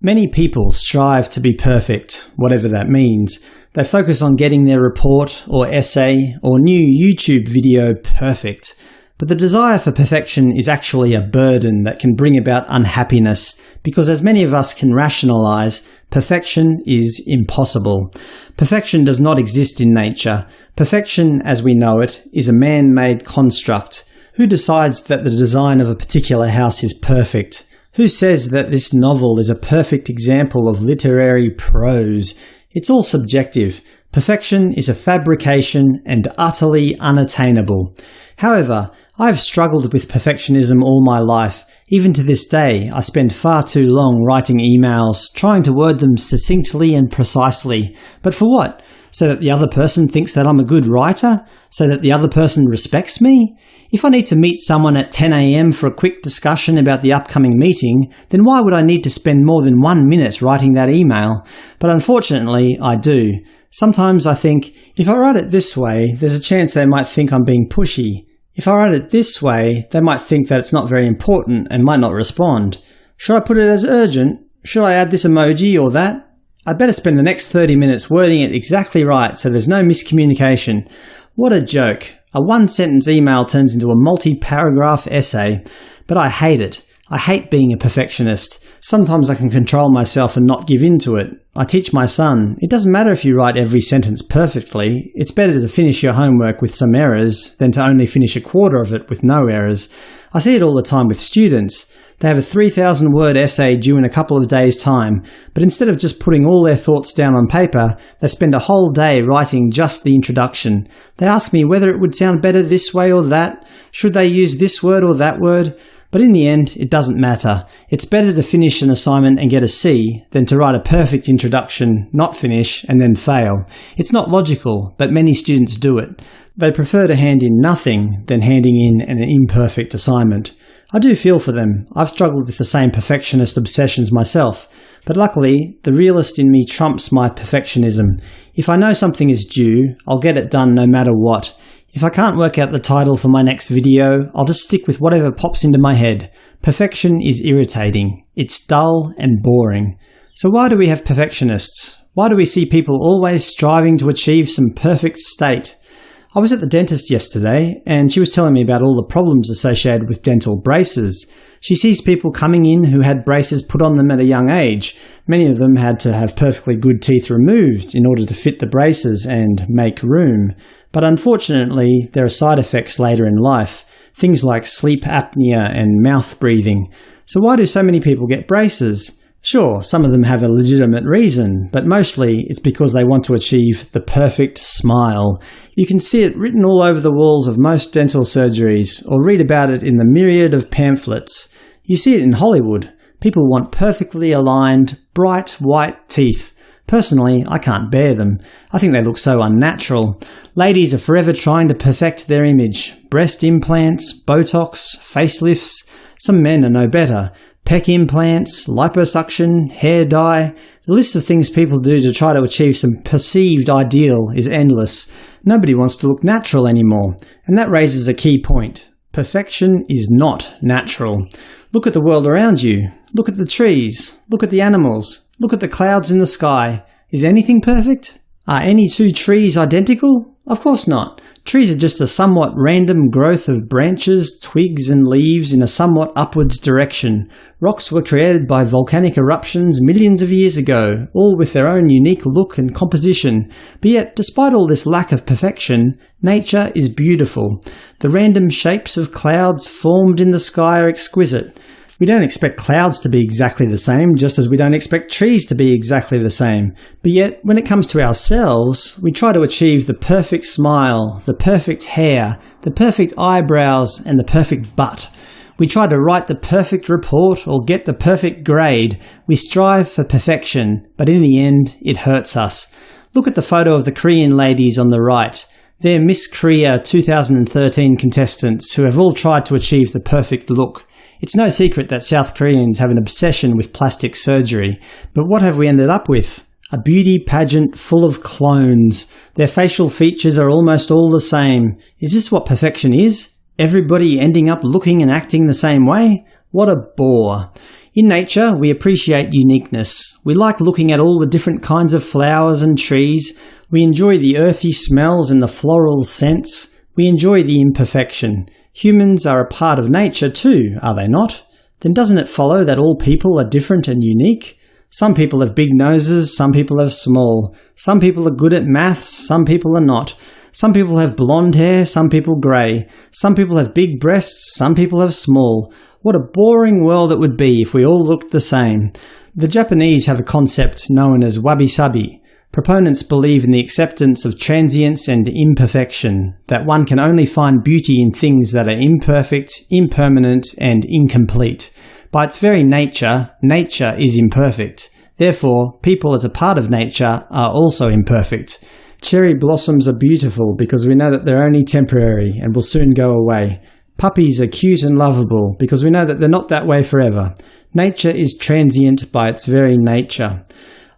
Many people strive to be perfect, whatever that means. They focus on getting their report or essay or new YouTube video perfect. But the desire for perfection is actually a burden that can bring about unhappiness, because as many of us can rationalize, perfection is impossible. Perfection does not exist in nature. Perfection, as we know it, is a man-made construct. Who decides that the design of a particular house is perfect? Who says that this novel is a perfect example of literary prose? It's all subjective. Perfection is a fabrication and utterly unattainable. However, I've struggled with perfectionism all my life. Even to this day, I spend far too long writing emails, trying to word them succinctly and precisely. But for what? So that the other person thinks that I'm a good writer? So that the other person respects me? If I need to meet someone at 10am for a quick discussion about the upcoming meeting, then why would I need to spend more than one minute writing that email? But unfortunately, I do. Sometimes I think, if I write it this way, there's a chance they might think I'm being pushy. If I write it this way, they might think that it's not very important and might not respond. Should I put it as urgent? Should I add this emoji or that? I'd better spend the next 30 minutes wording it exactly right so there's no miscommunication. What a joke. A one-sentence email turns into a multi-paragraph essay, but I hate it. I hate being a perfectionist. Sometimes I can control myself and not give in to it. I teach my son, it doesn't matter if you write every sentence perfectly, it's better to finish your homework with some errors than to only finish a quarter of it with no errors. I see it all the time with students. They have a 3,000 word essay due in a couple of days' time, but instead of just putting all their thoughts down on paper, they spend a whole day writing just the introduction. They ask me whether it would sound better this way or that, should they use this word or that word, but in the end, it doesn't matter. It's better to finish an assignment and get a C than to write a perfect introduction, not finish, and then fail. It's not logical, but many students do it. They prefer to hand in nothing than handing in an imperfect assignment. I do feel for them. I've struggled with the same perfectionist obsessions myself. But luckily, the realist in me trumps my perfectionism. If I know something is due, I'll get it done no matter what. If I can't work out the title for my next video, I'll just stick with whatever pops into my head. Perfection is irritating. It's dull and boring. So why do we have perfectionists? Why do we see people always striving to achieve some perfect state? I was at the dentist yesterday, and she was telling me about all the problems associated with dental braces. She sees people coming in who had braces put on them at a young age. Many of them had to have perfectly good teeth removed in order to fit the braces and make room. But unfortunately, there are side effects later in life, things like sleep apnea and mouth breathing. So why do so many people get braces? Sure, some of them have a legitimate reason, but mostly it's because they want to achieve the perfect smile. You can see it written all over the walls of most dental surgeries, or read about it in the myriad of pamphlets. You see it in Hollywood. People want perfectly aligned, bright white teeth. Personally, I can't bear them. I think they look so unnatural. Ladies are forever trying to perfect their image. Breast implants, Botox, facelifts. Some men are no better. Pec implants, liposuction, hair dye… The list of things people do to try to achieve some perceived ideal is endless. Nobody wants to look natural anymore. And that raises a key point. Perfection is not natural. Look at the world around you. Look at the trees. Look at the animals. Look at the clouds in the sky. Is anything perfect? Are any two trees identical? Of course not. Trees are just a somewhat random growth of branches, twigs, and leaves in a somewhat upwards direction. Rocks were created by volcanic eruptions millions of years ago, all with their own unique look and composition. But yet, despite all this lack of perfection, nature is beautiful. The random shapes of clouds formed in the sky are exquisite. We don't expect clouds to be exactly the same, just as we don't expect trees to be exactly the same. But yet, when it comes to ourselves, we try to achieve the perfect smile, the perfect hair, the perfect eyebrows, and the perfect butt. We try to write the perfect report or get the perfect grade. We strive for perfection, but in the end, it hurts us. Look at the photo of the Korean ladies on the right. They're Miss Korea 2013 contestants who have all tried to achieve the perfect look. It's no secret that South Koreans have an obsession with plastic surgery, but what have we ended up with? A beauty pageant full of clones. Their facial features are almost all the same. Is this what perfection is? Everybody ending up looking and acting the same way? What a bore. In nature, we appreciate uniqueness. We like looking at all the different kinds of flowers and trees. We enjoy the earthy smells and the floral scents. We enjoy the imperfection. Humans are a part of nature too, are they not? Then doesn't it follow that all people are different and unique? Some people have big noses, some people have small. Some people are good at maths, some people are not. Some people have blonde hair, some people grey. Some people have big breasts, some people have small. What a boring world it would be if we all looked the same. The Japanese have a concept known as wabi-sabi. Proponents believe in the acceptance of transience and imperfection, that one can only find beauty in things that are imperfect, impermanent, and incomplete. By its very nature, nature is imperfect. Therefore, people as a part of nature are also imperfect. Cherry blossoms are beautiful because we know that they're only temporary and will soon go away. Puppies are cute and lovable because we know that they're not that way forever. Nature is transient by its very nature.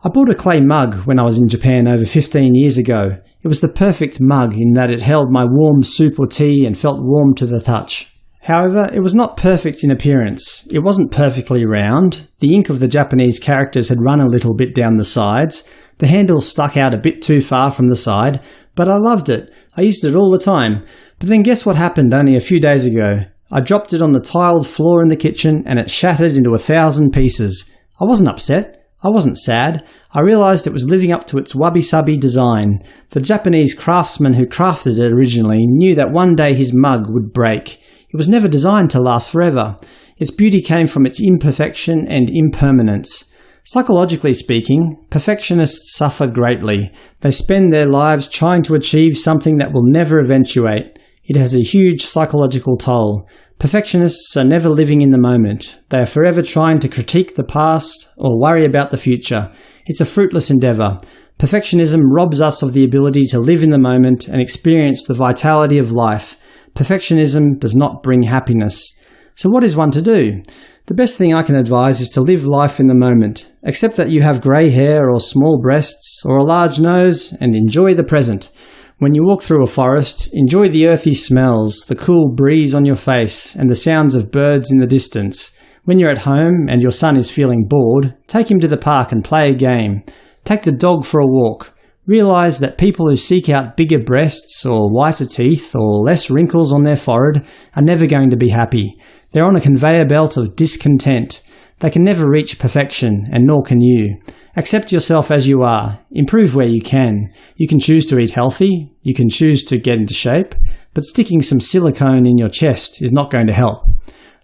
I bought a clay mug when I was in Japan over 15 years ago. It was the perfect mug in that it held my warm soup or tea and felt warm to the touch. However, it was not perfect in appearance. It wasn't perfectly round. The ink of the Japanese characters had run a little bit down the sides. The handle stuck out a bit too far from the side, but I loved it. I used it all the time. But then guess what happened only a few days ago? I dropped it on the tiled floor in the kitchen and it shattered into a thousand pieces. I wasn't upset. I wasn't sad. I realised it was living up to its wabi-sabi design. The Japanese craftsman who crafted it originally knew that one day his mug would break. It was never designed to last forever. Its beauty came from its imperfection and impermanence. Psychologically speaking, perfectionists suffer greatly. They spend their lives trying to achieve something that will never eventuate. It has a huge psychological toll. Perfectionists are never living in the moment. They are forever trying to critique the past or worry about the future. It's a fruitless endeavour. Perfectionism robs us of the ability to live in the moment and experience the vitality of life. Perfectionism does not bring happiness. So what is one to do? The best thing I can advise is to live life in the moment. Accept that you have grey hair or small breasts or a large nose and enjoy the present. When you walk through a forest, enjoy the earthy smells, the cool breeze on your face, and the sounds of birds in the distance. When you're at home and your son is feeling bored, take him to the park and play a game. Take the dog for a walk. Realise that people who seek out bigger breasts or whiter teeth or less wrinkles on their forehead are never going to be happy. They're on a conveyor belt of discontent. They can never reach perfection, and nor can you. Accept yourself as you are. Improve where you can. You can choose to eat healthy, you can choose to get into shape, but sticking some silicone in your chest is not going to help.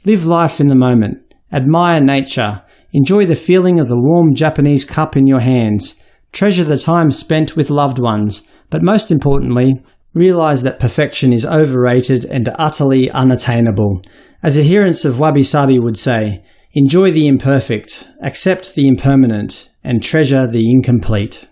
Live life in the moment. Admire nature. Enjoy the feeling of the warm Japanese cup in your hands. Treasure the time spent with loved ones. But most importantly, realize that perfection is overrated and utterly unattainable. As adherents of wabi-sabi would say, enjoy the imperfect, accept the impermanent, and treasure the incomplete.